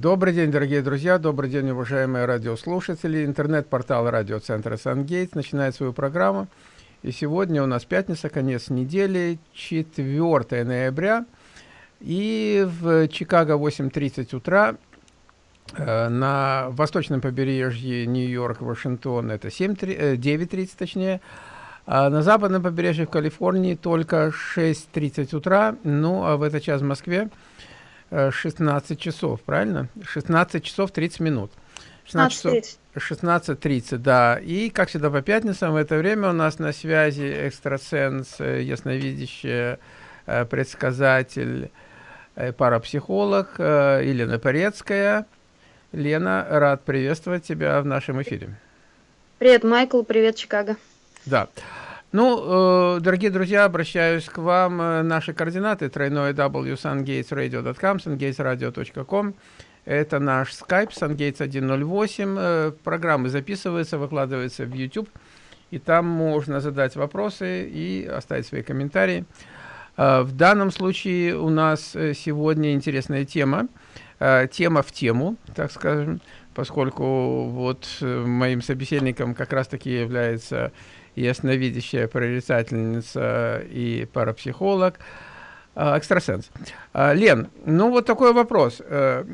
Добрый день, дорогие друзья, добрый день, уважаемые радиослушатели. Интернет-портал радиоцентра «Сангейтс» начинает свою программу. И сегодня у нас пятница, конец недели, 4 ноября. И в Чикаго 8.30 утра, э, на восточном побережье Нью-Йорк, Вашингтон это 9.30 э, точнее, а на западном побережье в Калифорнии только 6.30 утра, ну а в этот час в Москве 16 э, часов, правильно? 16 часов 30 минут. 16 16.30, да. И, как всегда, по пятницам в это время у нас на связи экстрасенс, э, ясновидящий, э, предсказатель, парапсихолог Елена Порецкая. Лена, рад приветствовать тебя в нашем эфире. Привет, Майкл, привет, Чикаго. Да. Ну, э, дорогие друзья, обращаюсь к вам. Э, наши координаты тройное w sungatesradio.com, sungatesradio.com. Это наш Skype, sungates 108. Э, программы записываются, выкладываются в YouTube. И там можно задать вопросы и оставить свои комментарии. В данном случае у нас сегодня интересная тема. Тема в тему, так скажем, поскольку вот моим собеседником как раз-таки является ясновидящая прорицательница и парапсихолог, а, экстрасенс. А, Лен, ну вот такой вопрос. Э,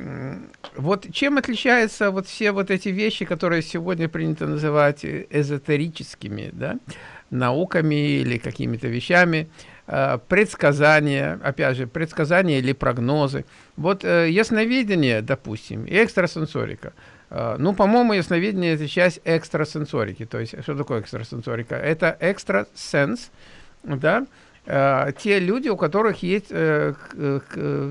вот чем отличаются вот все вот эти вещи, которые сегодня принято называть эзотерическими, да, науками или какими-то вещами, предсказания, опять же, предсказания или прогнозы. Вот э, ясновидение, допустим, и экстрасенсорика – Э, ну, по-моему, ясновидение – это часть экстрасенсорики. То есть, что такое экстрасенсорика? Это экстрасенс, да, э, те люди, у которых есть э,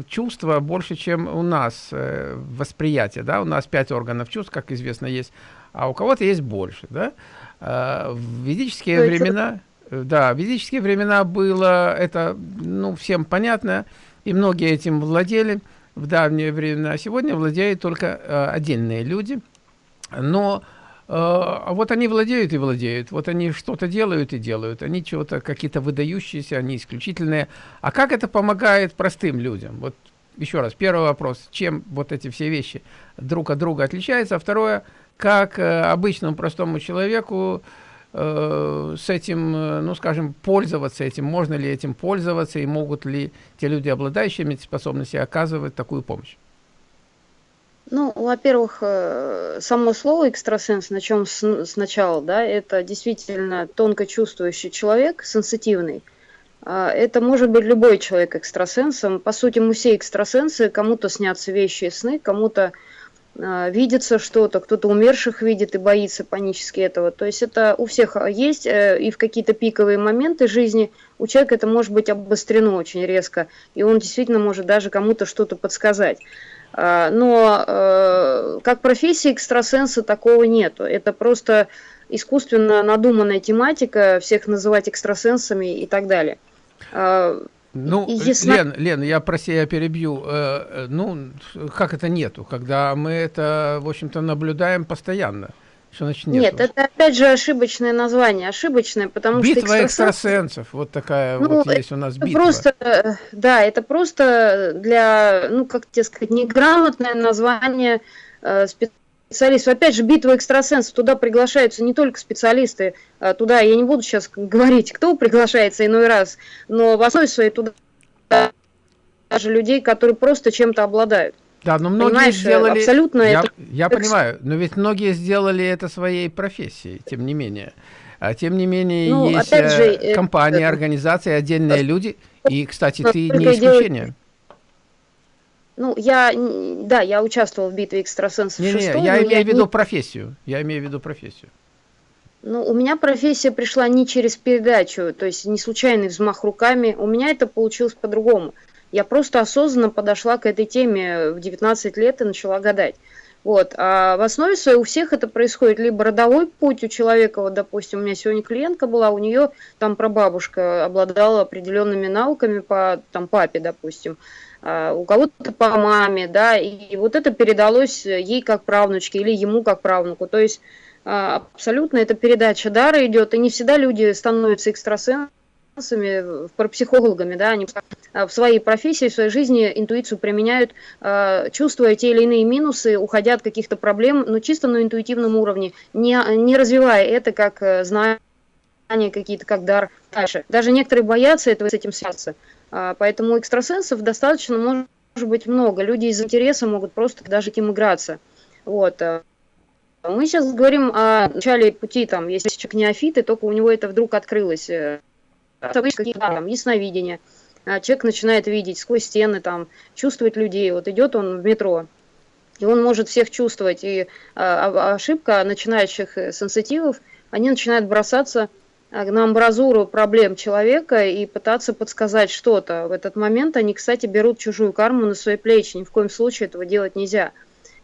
чувства больше, чем у нас, восприятие, да, у нас пять органов чувств, как известно, есть, а у кого-то есть больше, да. В ведические То времена, да, в ведические времена было это, ну, всем понятно, и многие этим владели – в давнее время, а сегодня владеют только э, отдельные люди. Но э, вот они владеют и владеют, вот они что-то делают и делают, они чего-то какие-то выдающиеся, они исключительные. А как это помогает простым людям? Вот еще раз, первый вопрос, чем вот эти все вещи друг от друга отличаются, а второе, как э, обычному простому человеку с этим, э, ну, скажем, пользоваться этим, можно ли этим пользоваться, и могут ли те люди, обладающие этими способностями, оказывать такую помощь? Ну, во-первых, э, само слово экстрасенс, на чем сначала, да, это действительно тонко чувствующий человек, сенситивный. А, это может быть любой человек экстрасенсом. По сути, мы все экстрасенсы, кому-то снятся вещи и сны, кому-то а, видится что-то, кто-то умерших видит и боится панически этого. То есть это у всех есть, э, и в какие-то пиковые моменты жизни у человека это может быть обострено очень резко, и он действительно может даже кому-то что-то подсказать. А, но э, как профессии экстрасенса такого нету. Это просто искусственно надуманная тематика, всех называть экстрасенсами и так далее. Ну, Ясно... Лен, Лен, я прости, я перебью. Э, э, ну, как это нету, когда мы это, в общем-то, наблюдаем постоянно? Что значит нету? Нет, это опять же ошибочное название, ошибочное, потому битва что экстрасенс... экстрасенсов, вот такая ну, вот есть у нас битва. Просто, э, да, это просто для, ну, как тебе сказать, неграмотное название э, специалистов специалистов. Опять же, битва экстрасенсов, туда приглашаются не только специалисты, а туда, я не буду сейчас говорить, кто приглашается иной раз, но в основе своей туда даже людей, которые просто чем-то обладают. Да, но многие Понимаешь, сделали... Абсолютно я, это... Я понимаю, но ведь многие сделали это своей профессией, тем не менее. А тем не менее, ну, есть же, э, компании, это... организации, отдельные люди. И, кстати, ты не исключение. Ну, я, да, я участвовал в битве экстрасенсов не, не, я имею в виду не... профессию, я имею в виду профессию. Ну, у меня профессия пришла не через передачу, то есть не случайный взмах руками, у меня это получилось по-другому. Я просто осознанно подошла к этой теме в 19 лет и начала гадать. Вот. А в основе своей у всех это происходит либо родовой путь у человека, вот, допустим, у меня сегодня клиентка была, у нее там прабабушка обладала определенными науками по там, папе, допустим, у кого-то по маме, да, и вот это передалось ей как правнучке или ему как правнуку. То есть а, абсолютно эта передача дара идет, и не всегда люди становятся экстрасенсами экстрасенсами, парапсихологами, да, они в своей профессии, в своей жизни интуицию применяют, чувствуя те или иные минусы, уходя от каких-то проблем, но чисто на интуитивном уровне, не, не развивая это как знание какие-то, как дар дальше. Даже некоторые боятся этого с этим связаться. Поэтому экстрасенсов достаточно может быть много. Люди из интереса могут просто даже к ним играться. Вот. Мы сейчас говорим о начале пути, там, если человек неофит, и только у него это вдруг открылось. Э, какие-то там ясновидения. А человек начинает видеть сквозь стены, там, чувствовать людей. Вот идет он в метро, и он может всех чувствовать. И а, ошибка начинающих э, сенситивов, они начинают бросаться э, на амбразуру проблем человека и пытаться подсказать что-то. В этот момент они, кстати, берут чужую карму на свои плечи. Ни в коем случае этого делать нельзя.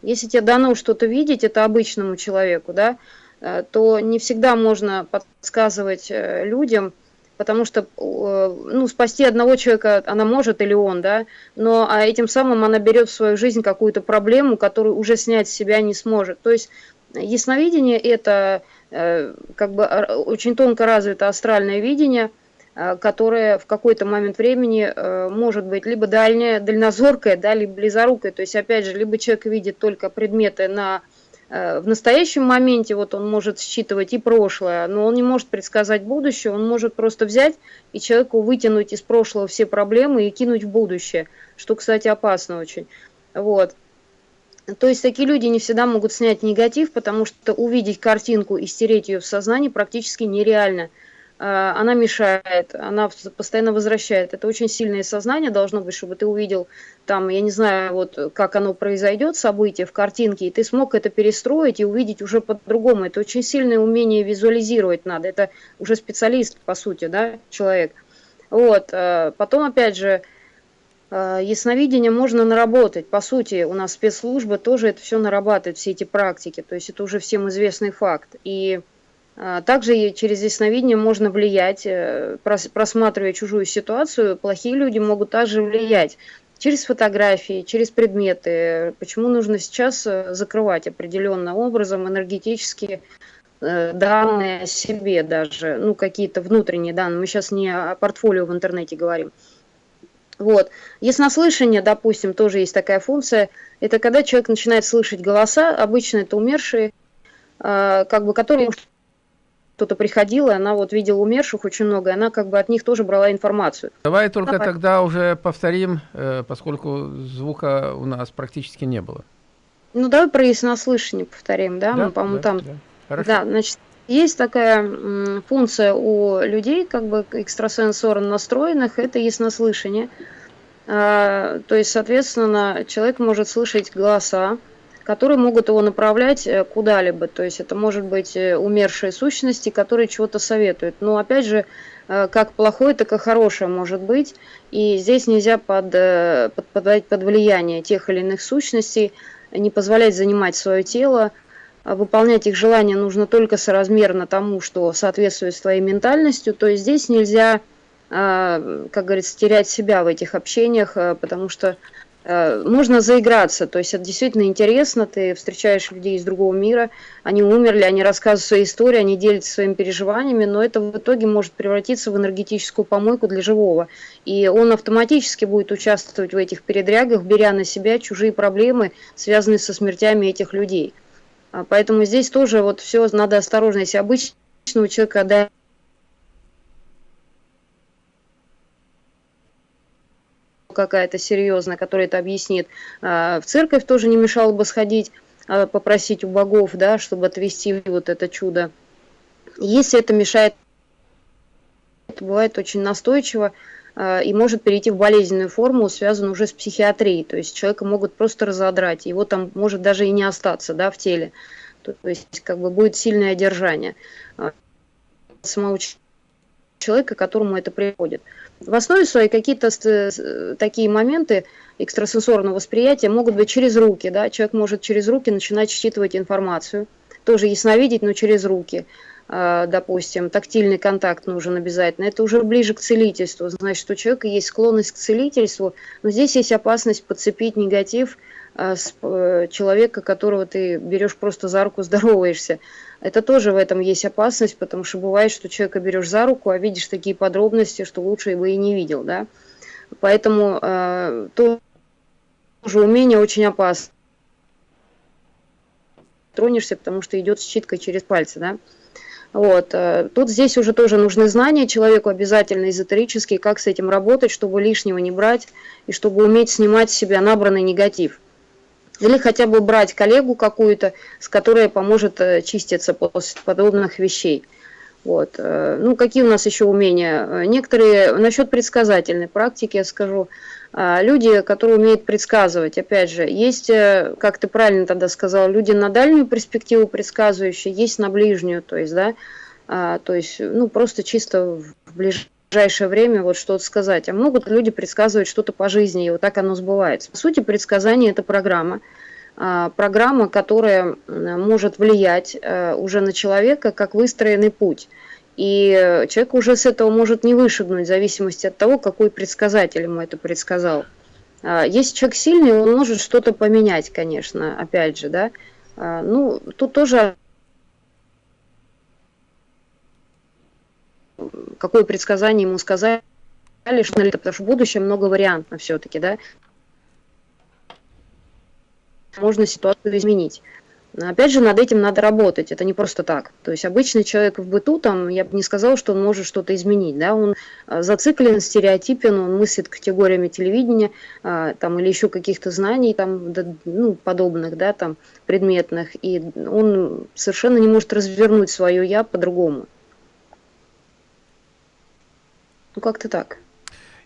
Если тебе дано что-то видеть, это обычному человеку, да, э, то не всегда можно подсказывать э, людям, потому что э, ну, спасти одного человека она может или он, да, но а этим самым она берет в свою жизнь какую-то проблему, которую уже снять с себя не сможет. То есть ясновидение – это как бы очень тонко развито астральное видение – Э, которая в какой-то момент времени э, может быть либо дальняя, дальнозоркая, да, либо близорукая. То есть, опять же, либо человек видит только предметы на, э, в настоящем моменте, вот он может считывать и прошлое, но он не может предсказать будущее, он может просто взять и человеку вытянуть из прошлого все проблемы и кинуть в будущее, что, кстати, опасно очень. Вот. То есть такие люди не всегда могут снять негатив, потому что увидеть картинку и стереть ее в сознании практически нереально. Э, она мешает, она постоянно возвращает. Это очень сильное сознание должно быть, чтобы ты увидел там, я не знаю, вот как оно произойдет, событие в картинке, и ты смог это перестроить и увидеть уже по-другому. Это очень сильное умение визуализировать надо. Это уже специалист, по сути, да, человек. Вот. Э, потом, опять же, ясновидение можно наработать. По сути, у нас спецслужбы тоже это все нарабатывают, все эти практики. То есть это уже всем известный факт. И а, также через ясновидение можно влиять, э, просматривая чужую ситуацию, плохие люди могут также влиять через фотографии, через предметы. Почему нужно сейчас э, закрывать определенным образом энергетические э, данные о себе даже, ну какие-то внутренние данные. Мы сейчас не о портфолио в интернете говорим. Вот. Яснослышание, допустим, тоже есть такая функция. Это когда человек начинает слышать голоса, обычно это умершие, как бы, которые кто-то приходил, и она вот видела умерших очень много, и она как бы от них тоже брала информацию. Давай только Давай. тогда уже повторим, э, поскольку звука у нас практически не было. Ну, давай про яснослышание повторим, да? да Мы, по-моему, да, там... Да. Хорошо. да, значит, есть такая функция у людей, как бы экстрасенсорно настроенных, это яснослышание. А, то есть, соответственно, человек может слышать голоса, которые могут его направлять э, куда-либо. То есть это может быть э, умершие сущности, которые чего-то советуют. Но опять же, э, как плохое, так и хорошее может быть. И здесь нельзя под, под, подавать под влияние тех или иных сущностей, не позволять занимать свое тело, выполнять их желания нужно только соразмерно тому, что соответствует с твоей ментальностью. То есть здесь нельзя, как говорится, терять себя в этих общениях, потому что можно заиграться, то есть это действительно интересно, ты встречаешь людей из другого мира, они умерли, они рассказывают свои истории, они делятся своими переживаниями, но это в итоге может превратиться в энергетическую помойку для живого. И он автоматически будет участвовать в этих передрягах, беря на себя чужие проблемы, связанные со смертями этих людей. А поэтому здесь тоже вот все надо осторожно. Если обычного человека да, какая-то серьезная, которая это объяснит. А, в церковь тоже не мешало бы сходить, а, попросить у богов, да, чтобы отвести вот это чудо. Если это мешает, это бывает очень настойчиво и может перейти в болезненную форму, связанную уже с психиатрией. То есть человека могут просто разодрать, его там может даже и не остаться да, в теле. То, есть как бы будет сильное одержание самого человека, которому это приходит. В основе своей какие-то такие моменты экстрасенсорного восприятия могут быть через руки. Да? Человек может через руки начинать считывать информацию. Тоже ясновидеть, но через руки. А, допустим, тактильный контакт нужен обязательно. Это уже ближе к целительству. Значит, у человека есть склонность к целительству, но здесь есть опасность подцепить негатив а, с э, человека, которого ты берешь просто за руку, здороваешься. Это тоже в этом есть опасность, потому что бывает, что человека берешь за руку, а видишь такие подробности, что лучше бы и не видел, да. Поэтому э, тоже умение очень опасно. Тронешься, потому что идет считка через пальцы, да. Вот. Э, тут здесь уже тоже нужны знания человеку обязательно эзотерические, как с этим работать, чтобы лишнего не брать и чтобы уметь снимать с себя набранный негатив. Или хотя бы брать коллегу какую-то, с которой поможет э, чиститься после подобных вещей. Вот. Э, ну, какие у нас еще умения? Некоторые, насчет предсказательной практики я скажу, люди, которые умеют предсказывать, опять же, есть, как ты правильно тогда сказал, люди на дальнюю перспективу предсказывающие, есть на ближнюю, то есть, да, то есть, ну, просто чисто в ближайшее время вот что-то сказать. А могут люди предсказывать что-то по жизни, и вот так оно сбывается. По сути, предсказание – это программа. А, программа, которая может влиять э, уже на человека как выстроенный путь. И человек уже с этого может не вышагнуть, в зависимости от того, какой предсказатель ему это предсказал. А, если человек сильный, он может что-то поменять, конечно, опять же, да. А, ну, тут тоже какое предсказание ему сказали, что потому что в будущем много вариантно все-таки, да, можно ситуацию изменить. Но опять же, над этим надо работать, это не просто так. То есть обычный человек в быту, там, я бы не сказала, что он может что-то изменить. Да? Он а, зациклен, стереотипен, он мыслит категориями телевидения а, там, или еще каких-то знаний там, ну, подобных, да, там, предметных, и он совершенно не может развернуть свое «я» по-другому. Ну, как-то так.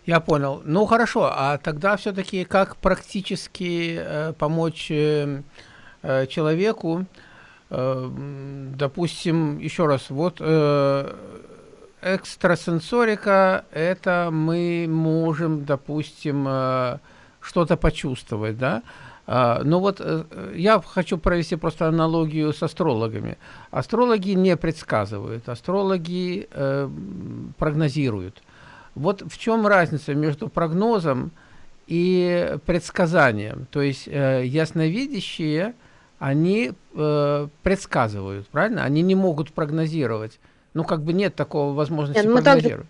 Я понял. Ну, хорошо. А тогда все-таки как практически э, помочь э, э, человеку, э, допустим, еще раз, вот э, экстрасенсорика, это мы можем, допустим, э, что-то почувствовать, да? А, ну вот э, я хочу провести просто аналогию с астрологами. Астрологи не предсказывают, астрологи э, прогнозируют. Вот в чем разница между прогнозом и предсказанием? То есть э, ясновидящие, они э, предсказывают, правильно? Они не могут прогнозировать. Ну, как бы нет такого возможности нет, ну, прогнозировать.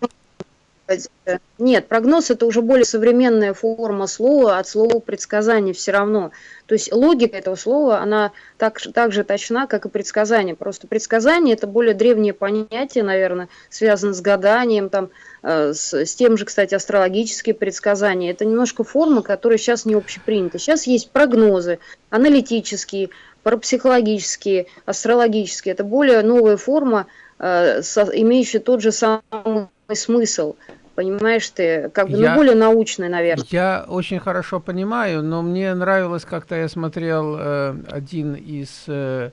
Нет, прогноз это уже более современная форма слова от слова предсказание все равно. То есть логика этого слова, она так, так же точна, как и предсказание. Просто предсказание это более древнее понятие, наверное, связано с гаданием, там, э, с, с тем же, кстати, астрологические предсказания. Это немножко форма, которая сейчас не общепринята. Сейчас есть прогнозы, аналитические, парапсихологические, астрологические. Это более новая форма, э, имеющая тот же самый смысл. Понимаешь ты, как бы, ну, я, ну, более научный, наверное. Я очень хорошо понимаю, но мне нравилось, как-то я смотрел э, один из э,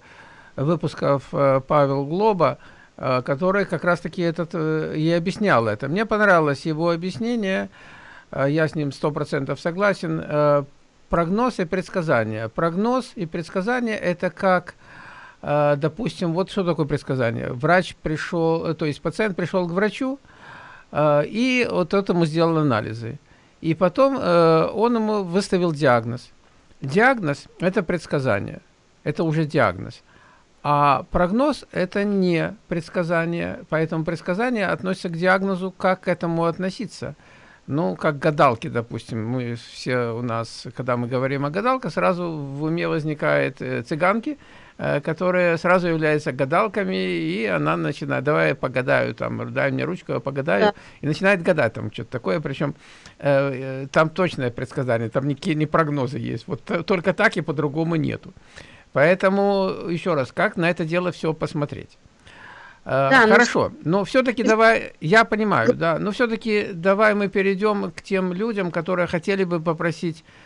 выпусков э, Павел Глоба, э, который как раз-таки этот э, и объяснял это. Мне понравилось его объяснение, э, я с ним сто процентов согласен. Э, прогноз и предсказание. Прогноз и предсказание – это как э, допустим, вот что такое предсказание. Врач пришел, э, то есть пациент пришел к врачу, и вот этому сделал анализы. И потом э, он ему выставил диагноз. Диагноз – это предсказание, это уже диагноз. А прогноз – это не предсказание, поэтому предсказание относится к диагнозу, как к этому относиться. Ну, как гадалки, допустим, мы все у нас, когда мы говорим о гадалках, сразу в уме возникает э, цыганки – которые сразу являются гадалками, и она начинает, давай я погадаю, там, дай мне ручку, я погадаю, да. и начинает гадать там что-то такое, причем э, э, там точное предсказание, там никакие не прогнозы есть, вот только так и по-другому нету. Поэтому, еще раз, как на это дело все посмотреть? Э, да, ну Хорошо, но, но все-таки давай, я понимаю, да, но все-таки давай мы перейдем к тем людям, которые хотели бы попросить Э,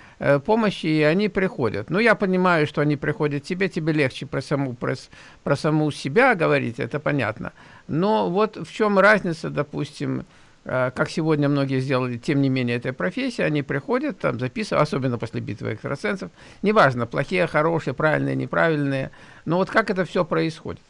помощи, и они приходят. Ну, я понимаю, что они приходят тебе, тебе легче про саму, про, про саму себя говорить, это понятно. Но вот в чем разница, допустим, э, как сегодня многие сделали, тем не менее, этой профессии, они приходят, там записывают, особенно после битвы экстрасенсов, неважно, плохие, хорошие, правильные, неправильные, но вот как это все происходит?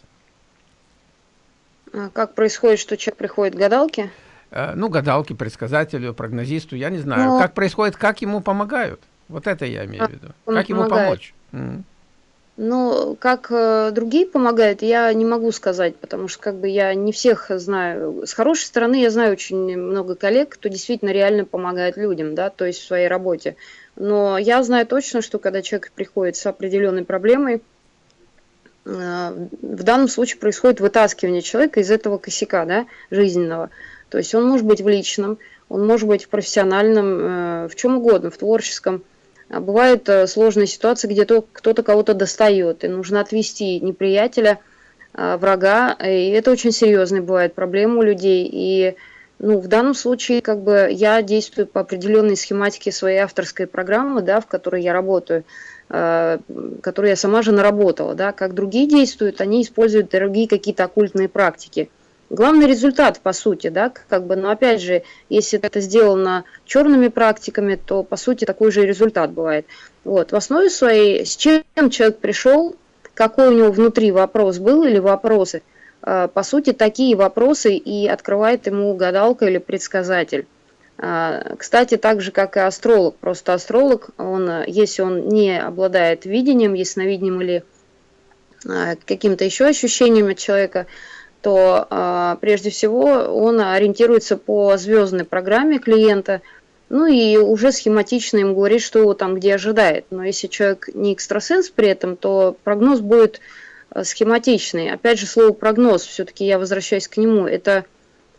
А как происходит, что человек приходит к гадалке? Э, ну, гадалке, предсказателю, прогнозисту, я не знаю. Но... Как происходит, как ему помогают? Вот это я имею в виду. Как ему помочь? Ну, как э, другие помогают, я не могу сказать, потому что как бы я не всех знаю. С хорошей стороны я знаю очень много коллег, кто действительно реально помогает людям, да, то есть в своей работе. Но я знаю точно, что когда человек приходит с определенной проблемой, э, в данном случае происходит вытаскивание человека из этого косяка, да, жизненного. То есть он может быть в личном, он может быть в профессиональном, э, в чем угодно, в творческом, а бывают э, сложные ситуации, где кто-то кого-то достает, и нужно отвести неприятеля, а, врага, и это очень серьезные бывают проблемы у людей, и ну, в данном случае как бы я действую по определенной схематике своей авторской программы, да, в которой я работаю, э, которую я сама же наработала, да, как другие действуют, они используют другие какие-то оккультные практики – Главный результат, по сути, да, как бы, но опять же, если это сделано черными практиками, то, по сути, такой же результат бывает. Вот, в основе своей, с чем человек пришел, какой у него внутри вопрос был или вопросы, а, по сути, такие вопросы и открывает ему гадалка или предсказатель. А, кстати, так же, как и астролог. Просто астролог, он, если он не обладает видением, ясновидением или а, каким-то еще ощущением от человека, то а, прежде всего он ориентируется по звездной программе клиента, ну и уже схематично им говорит, что его там где ожидает. Но если человек не экстрасенс при этом, то прогноз будет а, схематичный. Опять же, слово прогноз, все-таки я возвращаюсь к нему, это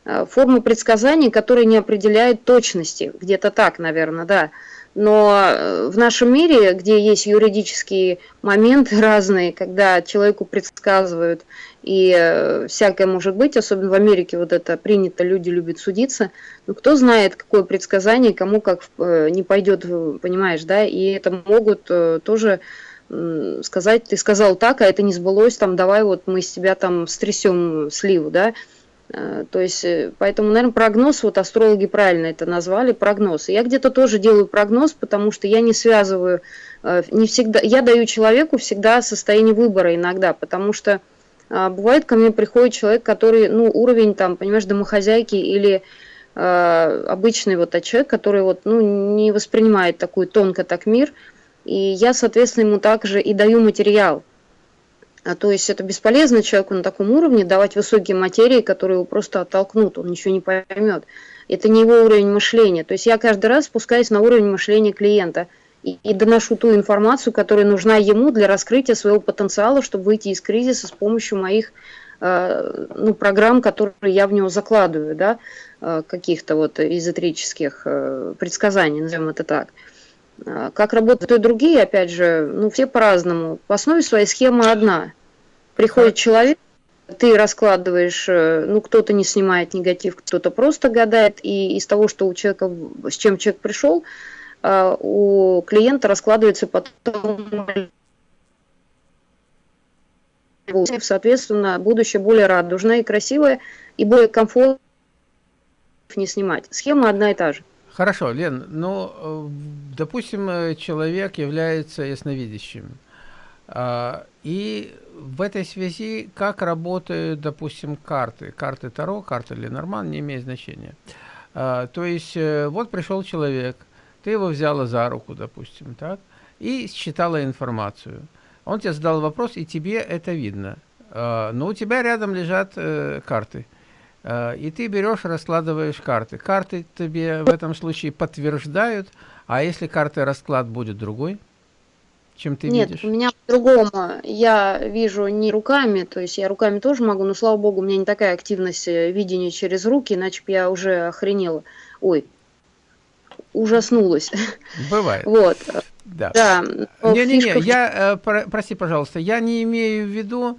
а, форма предсказаний, которая не определяет точности. Где-то так, наверное, да. Но э, в нашем мире, где есть юридические моменты разные, когда человеку предсказывают, и э, всякое может быть, особенно в Америке вот это принято, люди любят судиться, но кто знает, какое предсказание кому как э, не пойдет, понимаешь, да, и это могут тоже сказать, ты сказал так, а это не сбылось, там, давай вот мы с тебя там стрясем сливу, да, то есть, э, поэтому, наверное, прогноз, вот астрологи правильно это назвали, прогноз. я где-то тоже делаю прогноз, потому что я не связываю, э, не всегда, я даю человеку всегда состояние выбора иногда, потому что бывает ко мне приходит человек, который, ну, уровень там, понимаешь, домохозяйки или обычный вот человек, который вот, ну, не воспринимает такой тонко так мир, и я, соответственно, ему также и даю материал. А то есть это бесполезно человеку на таком уровне давать высокие материи, которые его просто оттолкнут, он ничего не поймет. Это не его уровень мышления. То есть я каждый раз спускаюсь на уровень мышления клиента и, и доношу ту информацию, которая нужна ему для раскрытия своего потенциала, чтобы выйти из кризиса с помощью моих э, ну, программ, которые я в него закладываю, да, э, каких-то вот эзотерических э, предсказаний, назовем это так. Э, как работают другие, опять же, ну, все по-разному. В основе своей схема одна. Приходит человек, ты раскладываешь, э, ну, кто-то не снимает негатив, кто-то просто гадает, и из того, что у человека, с чем человек пришел, э, у клиента раскладывается потом соответственно, будущее более радужное и красивое, и более комфортно не снимать. Схема одна и та же. Хорошо, Лен, ну, допустим, человек является ясновидящим. А, и в этой связи, как работают, допустим, карты? Карты Таро, карты Ленорман, не имеет значения. А, то есть, э, вот пришел человек, ты его взяла за руку, допустим, так, и считала информацию. Он тебе задал вопрос, и тебе это видно. А, но у тебя рядом лежат э, карты. И ты берешь, раскладываешь карты. Карты тебе в этом случае подтверждают, а если карты расклад будет другой? чем ты Нет, видишь? у меня по-другому. Я вижу не руками, то есть я руками тоже могу, но, слава богу, у меня не такая активность э, видения через руки, иначе бы я уже охренела. Ой, ужаснулась. Бывает. Вот. Да. да Не-не-не, я, э, про, прости, пожалуйста, я не имею в виду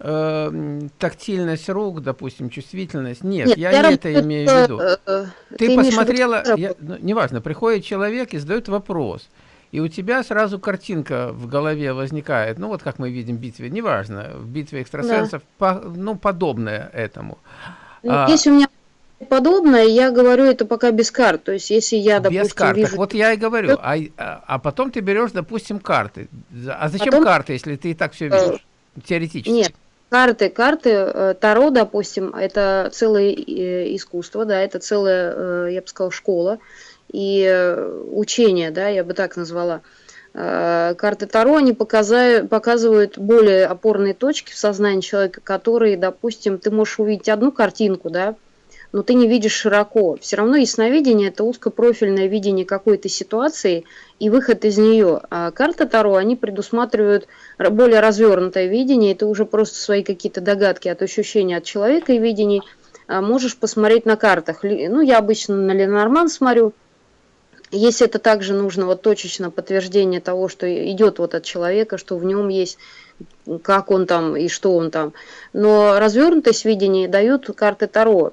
э, тактильность рук, допустим, чувствительность. Нет, Нет я, не это имею в виду. Э, ты, ты посмотрела, я, ну, неважно, приходит человек и задает вопрос – и у тебя сразу картинка в голове возникает, ну вот как мы видим в битве, неважно, в битве экстрасенсов, да. по, ну подобное этому. Ну, а, если у меня подобное, я говорю это пока без карт, то есть если я, допустим, Без карт, вижу... вот я и говорю, а, а, а потом ты берешь, допустим, карты. А зачем потом... карты, если ты и так все видишь, теоретически? Нет, карты, карты, э, Таро, допустим, это целое э, искусство, да, это целая, э, я бы сказала, школа, и учения, да, я бы так назвала. Карты Таро, они показывают более опорные точки в сознании человека, которые, допустим, ты можешь увидеть одну картинку, да, но ты не видишь широко. Все равно ясновидение – это узкопрофильное видение какой-то ситуации и выход из нее. А карты Таро, они предусматривают более развернутое видение, это уже просто свои какие-то догадки от ощущения от человека и видений. А можешь посмотреть на картах. Ну, я обычно на Ленорман смотрю, если это также нужно вот точечно подтверждение того, что идет вот от человека, что в нем есть, как он там и что он там. Но развернутость видения дают карты Таро,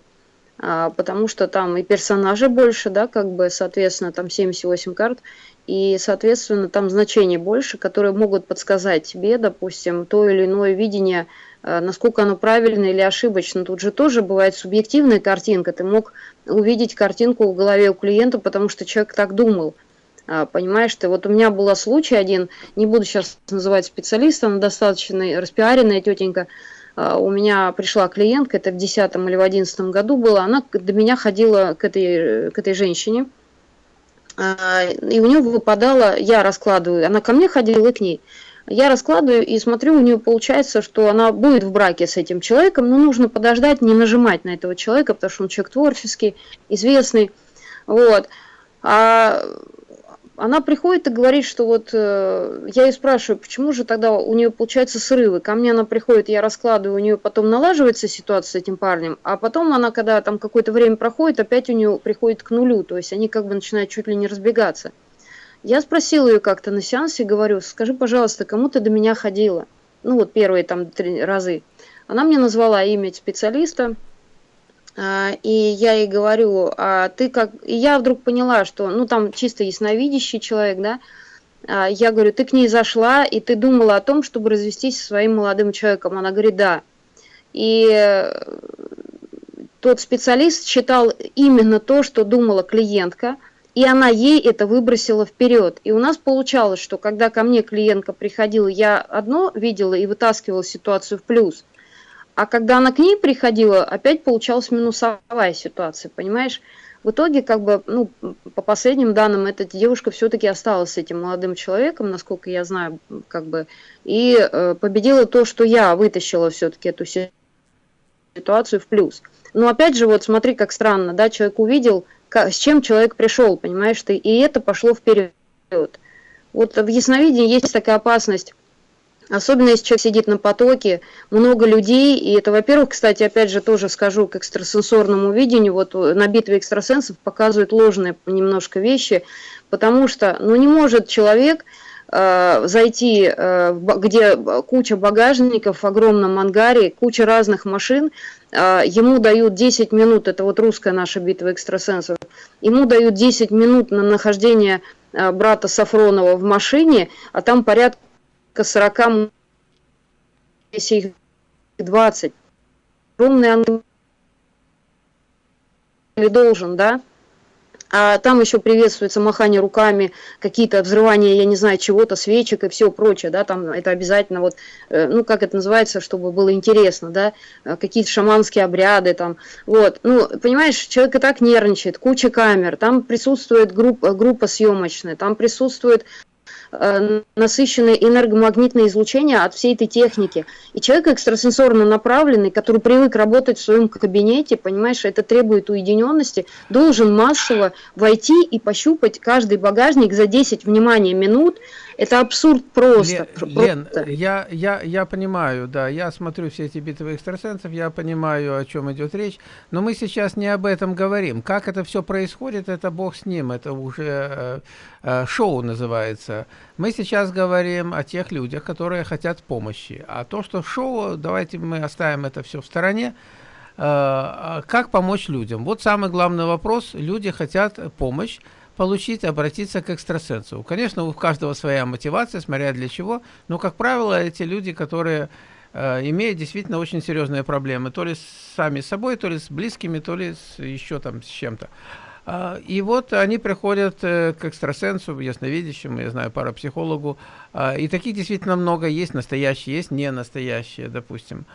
потому что там и персонажей больше, да, как бы, соответственно, там 78 карт, и, соответственно, там значений больше, которые могут подсказать тебе, допустим, то или иное видение Э, насколько оно правильно или ошибочно. Тут же тоже бывает субъективная картинка. Ты мог увидеть картинку в голове у клиента, потому что человек так думал. А, понимаешь ты, вот у меня был случай один, не буду сейчас называть специалиста, но достаточно распиаренная тетенька, а, у меня пришла клиентка, это в 10 или в 11 году было, она до меня ходила к этой, к этой женщине, а, и у нее выпадало, я раскладываю, она ко мне ходила и к ней, я раскладываю и смотрю, у нее получается, что она будет в браке с этим человеком, но нужно подождать, не нажимать на этого человека, потому что он человек творческий, известный. Вот. А она приходит и говорит, что вот э, я ее спрашиваю, почему же тогда у нее получаются срывы. Ко мне она приходит, я раскладываю, у нее потом налаживается ситуация с этим парнем, а потом она, когда там какое-то время проходит, опять у нее приходит к нулю, то есть они как бы начинают чуть ли не разбегаться. Я спросила ее как-то на сеансе, говорю, скажи, пожалуйста, кому ты до меня ходила? Ну вот первые там три разы. Она мне назвала имя специалиста, и я ей говорю, а ты как... И я вдруг поняла, что, ну там чисто ясновидящий человек, да, а, я говорю, ты к ней зашла, и ты думала о том, чтобы развестись со своим молодым человеком. Она говорит, да. И э, тот специалист считал именно то, что думала клиентка – и она ей это выбросила вперед. И у нас получалось, что когда ко мне клиентка приходила, я одно видела и вытаскивала ситуацию в плюс, а когда она к ней приходила, опять получалась минусовая ситуация, понимаешь? В итоге, как бы, ну, по последним данным, эта девушка все-таки осталась с этим молодым человеком, насколько я знаю, как бы, и э, победила то, что я вытащила все-таки эту ситуацию в плюс. Но опять же, вот смотри, как странно, да, человек увидел, с чем человек пришел, понимаешь ты, и это пошло вперед. Вот в ясновидении есть такая опасность, особенно если человек сидит на потоке, много людей, и это, во-первых, кстати, опять же тоже скажу к экстрасенсорному видению, вот на битве экстрасенсов показывают ложные немножко вещи, потому что, ну не может человек э, зайти, э, где куча багажников в огромном ангаре, куча разных машин, а, ему дают 10 минут, это вот русская наша битва экстрасенсов, ему дают 10 минут на нахождение а, брата Сафронова в машине, а там порядка 40, если их 20. Огромный ангел должен, да? а там еще приветствуется махание руками, какие-то взрывания, я не знаю, чего-то, свечек и все прочее, да, там это обязательно вот, э, ну, как это называется, чтобы было интересно, да, э, какие-то шаманские обряды там, вот, ну, понимаешь, человек и так нервничает, куча камер, там присутствует группа, группа съемочная, там присутствует насыщенное энергомагнитное излучение от всей этой техники. И человек экстрасенсорно направленный, который привык работать в своем кабинете, понимаешь, это требует уединенности, должен массово войти и пощупать каждый багажник за 10, внимания минут, это абсурд просто. Лен, просто. Лен я, я, я понимаю, да, я смотрю все эти битвы экстрасенсов, я понимаю, о чем идет речь, но мы сейчас не об этом говорим. Как это все происходит, это бог с ним, это уже э, э, шоу называется. Мы сейчас говорим о тех людях, которые хотят помощи. А то, что шоу, давайте мы оставим это все в стороне. Э, а как помочь людям? Вот самый главный вопрос. Люди хотят помощь получить, обратиться к экстрасенсу. Конечно, у каждого своя мотивация, смотря для чего, но, как правило, эти люди, которые э, имеют действительно очень серьезные проблемы, то ли сами с собой, то ли с близкими, то ли с, еще там с чем-то. Uh, и вот они приходят uh, к экстрасенсу, ясновидящему, я знаю, парапсихологу, uh, и таких действительно много есть, настоящие, есть не настоящие, допустим.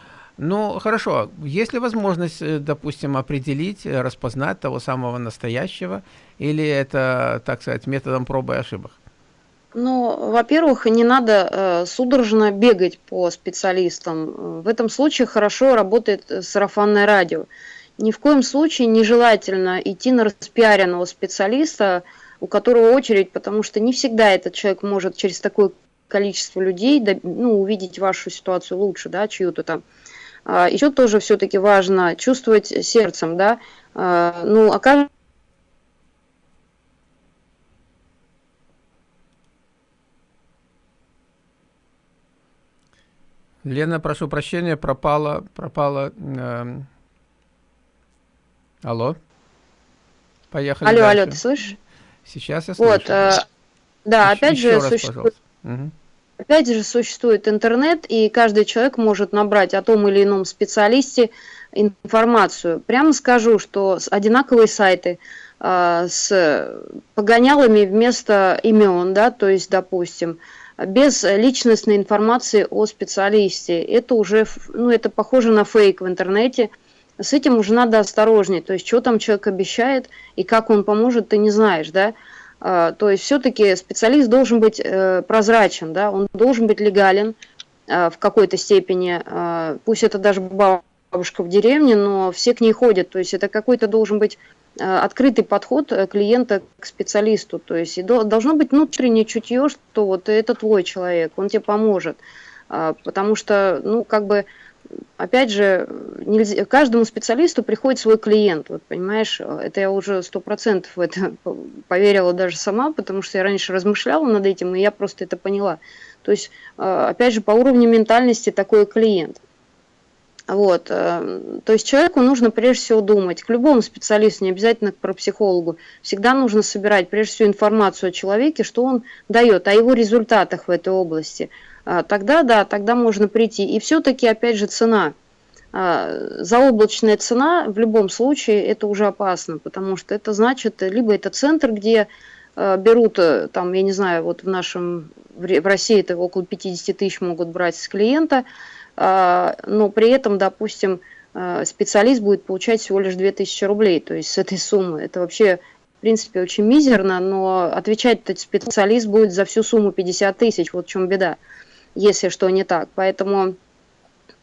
Ну, хорошо. Есть ли возможность, э, допустим, определить, э, распознать того самого настоящего, или это, так сказать, методом пробы и ошибок? Ну, во-первых, не надо э, судорожно бегать по специалистам. В этом случае хорошо работает сарафанное радио. Ни в коем случае нежелательно идти на распиаренного специалиста, у которого очередь, потому что не всегда этот человек может через такое количество людей ну, увидеть вашу ситуацию лучше, да, чью-то там. А, еще тоже все-таки важно чувствовать сердцем, да, а, ну, окажется, Лена, прошу прощения, пропала, пропала. Э, алло. Поехали Алло, дальше. алло, ты слышишь? Сейчас я слышу. Вот, э, да, еще, опять же, раз, существует... Угу. Опять же, существует интернет, и каждый человек может набрать о том или ином специалисте информацию. Прямо скажу, что одинаковые сайты э, с погонялами вместо имен, да, то есть, допустим, без личностной информации о специалисте. Это уже, ну, это похоже на фейк в интернете. С этим уже надо осторожнее. То есть, что там человек обещает и как он поможет, ты не знаешь, да. А, то есть все-таки специалист должен быть э, прозрачен, да, он должен быть легален а, в какой-то степени, а, пусть это даже бабушка в деревне, но все к ней ходят, то есть это какой-то должен быть открытый подход э, клиента к специалисту, то есть должно быть внутреннее чутье, что вот это твой человек, он тебе поможет, потому что, ну, как бы опять же, нельзя, каждому специалисту приходит свой клиент, вот понимаешь, это я уже сто процентов в это поверила даже сама, потому что я раньше размышляла над этим, и я просто это поняла. То есть, э, опять же, по уровню ментальности такой клиент. Вот, э, то есть человеку нужно прежде всего думать, к любому специалисту, не обязательно к парапсихологу, всегда нужно собирать прежде всего информацию о человеке, что он дает, о его результатах в этой области – тогда да, тогда можно прийти. И все-таки, опять же, цена. А, заоблачная цена в любом случае это уже опасно, потому что это значит, либо это центр, где а, берут, э, там, я не знаю, вот в нашем, в России это около 50 тысяч могут брать с клиента, но при этом, допустим, специалист будет получать всего лишь 2000 рублей, то есть с этой суммы. Это вообще, в принципе, очень мизерно, но отвечать этот специалист будет за всю сумму 50 тысяч, вот в чем беда если что не так. Поэтому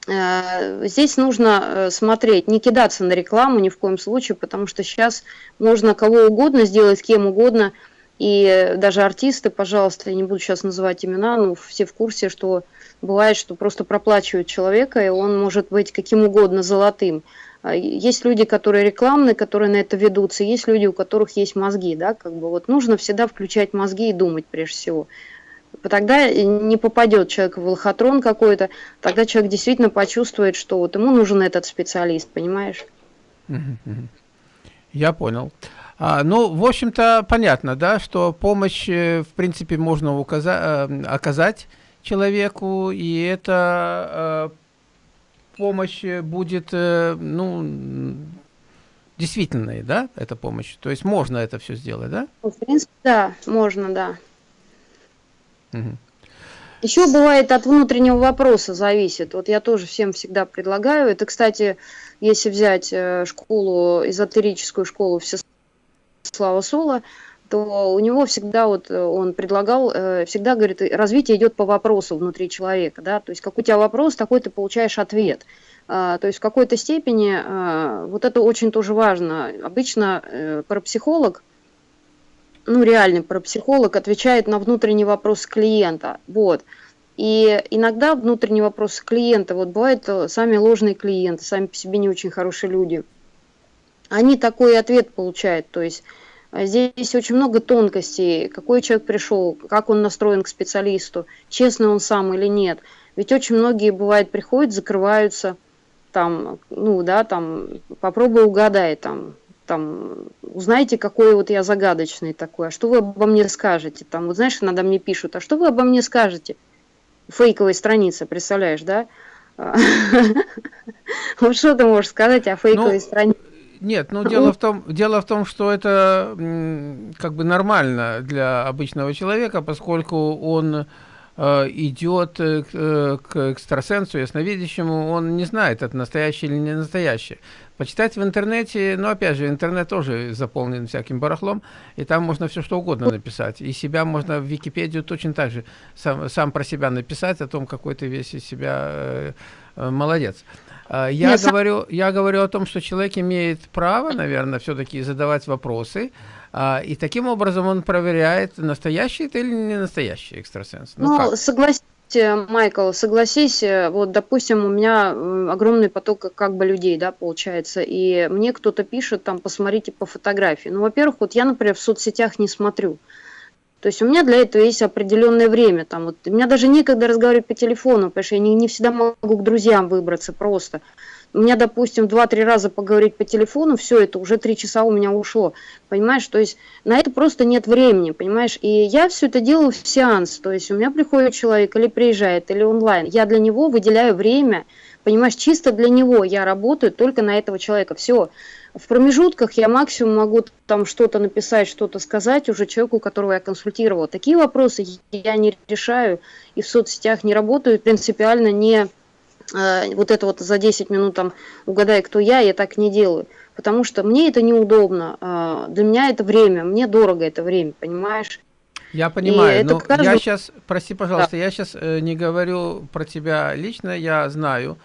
э, здесь нужно э, смотреть, не кидаться на рекламу ни в коем случае, потому что сейчас можно кого угодно сделать, кем угодно, и даже артисты, пожалуйста, я не буду сейчас называть имена, но все в курсе, что бывает, что просто проплачивают человека, и он может быть каким угодно золотым. А есть люди, которые рекламные, которые на это ведутся, есть люди, у которых есть мозги, да, как бы вот нужно всегда включать мозги и думать прежде всего тогда не попадет человек в лохотрон какой-то, тогда человек действительно почувствует, что вот ему нужен этот специалист, понимаешь? Я понял. А, ну, в общем-то, понятно, да, что помощь, э, в принципе, можно указа э, оказать человеку, и эта э, помощь будет, э, ну, действительной, да, эта помощь? То есть можно это все сделать, да? В принципе, да, можно, да. Угу. Еще бывает от внутреннего вопроса зависит. Вот я тоже всем всегда предлагаю. Это, кстати, если взять э, школу, эзотерическую школу Всеслава Сола, то у него всегда вот э, он предлагал, э, всегда говорит, развитие идет по вопросу внутри человека, да, то есть как у тебя вопрос, такой ты получаешь ответ. А, то есть в какой-то степени а, вот это очень тоже важно. Обычно парапсихолог, ну, реальный парапсихолог отвечает на внутренний вопрос клиента. Вот. И иногда внутренний вопрос клиента, вот бывают э, сами ложные клиенты, сами по себе не очень хорошие люди, они такой ответ получают, то есть э, Здесь очень много тонкостей, какой человек пришел, как он настроен к специалисту, честный он сам или нет. Ведь очень многие, бывает, приходят, закрываются, там, ну, да, там, попробуй угадай, там, там, узнаете, какой вот я загадочный такой, а что вы обо мне скажете? Там, вот знаешь, иногда мне пишут, а что вы обо мне скажете? Фейковая страница, представляешь, да? Вот что ты можешь сказать о фейковой ну, странице? Нет, ну дело в том, дело в том, что это как бы нормально для обычного человека, поскольку он идет э, к, к экстрасенсу, ясновидящему, он не знает, это настоящее или не настоящее. Почитать в интернете, но опять же, интернет тоже заполнен всяким барахлом, и там можно все что угодно написать. И себя можно в Википедию точно так же сам, сам про себя написать, о том, какой ты весь из себя э, э, молодец. А, я Нет, говорю, я говорю о том, что человек имеет право, наверное, все-таки задавать вопросы, а, и таким образом он проверяет, настоящий это или не настоящий экстрасенс. Ну, ну согласись, Майкл, согласись, э, вот, допустим, у меня огромный поток как бы людей, да, получается, и мне кто-то пишет, там, посмотрите по фотографии. Ну, во-первых, вот я, например, в соцсетях не смотрю. То есть у меня для этого есть определенное время. Там, вот, у меня даже некогда разговаривать по телефону, потому что я не, не всегда могу к друзьям выбраться просто. У меня, допустим, 2-3 раза поговорить по телефону, все, это уже 3 часа у меня ушло. Понимаешь, то есть на это просто нет времени, понимаешь. И я все это делаю в сеанс. То есть у меня приходит человек или приезжает, или онлайн. Я для него выделяю время, понимаешь, чисто для него я работаю только на этого человека. Все. В промежутках я максимум могу там что-то написать, что-то сказать уже человеку, которого я консультировала. Такие вопросы я не решаю и в соцсетях не работаю, принципиально не э, вот это вот за 10 минут там угадай, кто я, я так не делаю. Потому что мне это неудобно, э, для меня это время, мне дорого это время, понимаешь? Я понимаю, но каждый... я сейчас, прости, пожалуйста, да. я сейчас э, не говорю про тебя лично, я знаю,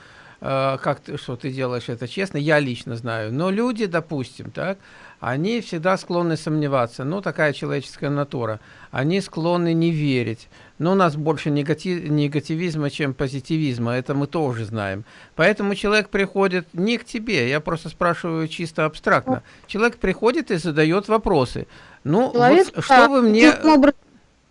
как ты, что ты делаешь это честно, я лично знаю. Но люди, допустим, так, они всегда склонны сомневаться. Ну, такая человеческая натура. Они склонны не верить. Но у нас больше негатив, негативизма, чем позитивизма. Это мы тоже знаем. Поэтому человек приходит не к тебе. Я просто спрашиваю чисто абстрактно. Человек приходит и задает вопросы. Ну, человек, вот, что вы мне...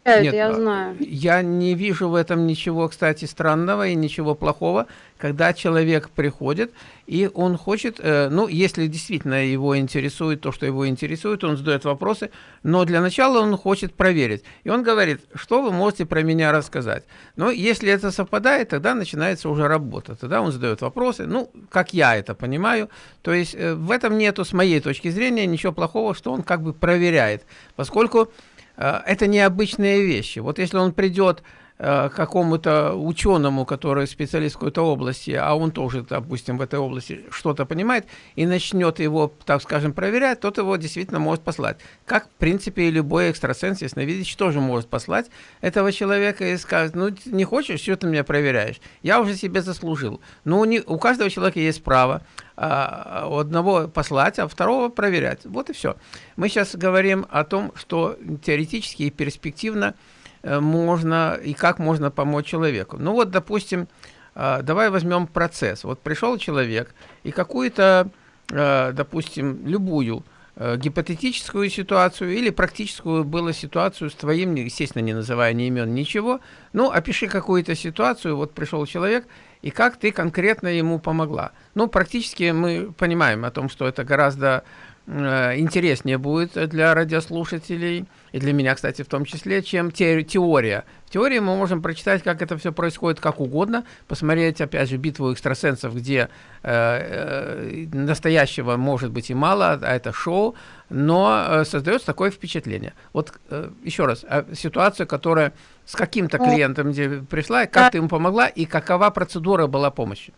Нет, я знаю. Я не вижу в этом ничего, кстати, странного и ничего плохого, когда человек приходит и он хочет, э, ну, если действительно его интересует то, что его интересует, он задает вопросы, но для начала он хочет проверить. И он говорит, что вы можете про меня рассказать. Но если это совпадает, тогда начинается уже работа. Тогда он задает вопросы, ну, как я это понимаю. То есть э, в этом нету, с моей точки зрения, ничего плохого, что он как бы проверяет, поскольку Э, это необычные вещи. Вот если он придет э, какому-то ученому, который специалист в какой-то области, а он тоже, допустим, в этой области что-то понимает, и начнет его, так скажем, проверять, тот его действительно может послать. Как, в принципе, и любой экстрасенс, ясновидящий, тоже может послать этого человека и сказать, ну, не хочешь, что ты меня проверяешь? Я уже себе заслужил. Ну, не, у каждого человека есть право а, одного послать, а второго проверять. Вот и все. Мы сейчас говорим о том, что теоретически и перспективно э, можно и как можно помочь человеку. Ну вот, допустим, а, давай возьмем процесс. Вот пришел человек и какую-то, э, допустим, любую э, гипотетическую ситуацию или практическую было ситуацию с твоим, естественно, не называя ни имен, ничего. Ну, опиши какую-то ситуацию, вот пришел человек, и как ты конкретно ему помогла. Ну, практически мы понимаем о том, что это гораздо э, интереснее будет для радиослушателей, и для меня, кстати, в том числе, чем те, теория. В теории мы можем прочитать, как это все происходит как угодно, посмотреть, опять же, битву экстрасенсов, где э, э, настоящего может быть и мало, а это шоу, но э, создается такое впечатление. Вот э, еще раз, э, ситуация, которая с каким-то клиентом где пришла, как ты ему помогла и какова процедура была помощи?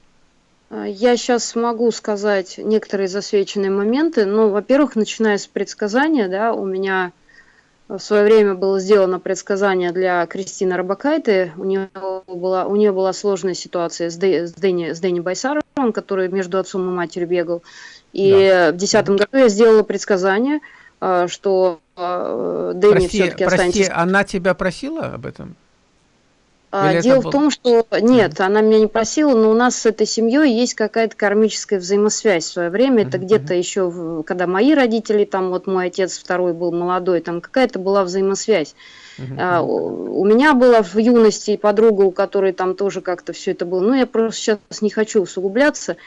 А, я сейчас могу сказать некоторые засвеченные моменты. Ну, во-первых, начиная с предсказания, да, у меня в свое время было сделано предсказание для Кристины Рабакайты. У нее была, у нее была сложная ситуация с, Дэ, с, Дэнни, с Дэнни Байсаровым, который между отцом и матерью бегал. И да. в 2010 году я сделала предсказание, а, что а, Дэнни все-таки останется... Прости, она тебя просила об этом? А, дело в том, что нет, она меня не просила, но у нас с этой семьей есть какая-то кармическая взаимосвязь в свое время. Это где-то еще, когда мои родители, там вот мой отец второй был молодой, там какая-то была взаимосвязь. А, у меня была в юности подруга, у которой там тоже как-то все это было. Ну, я просто сейчас не хочу усугубляться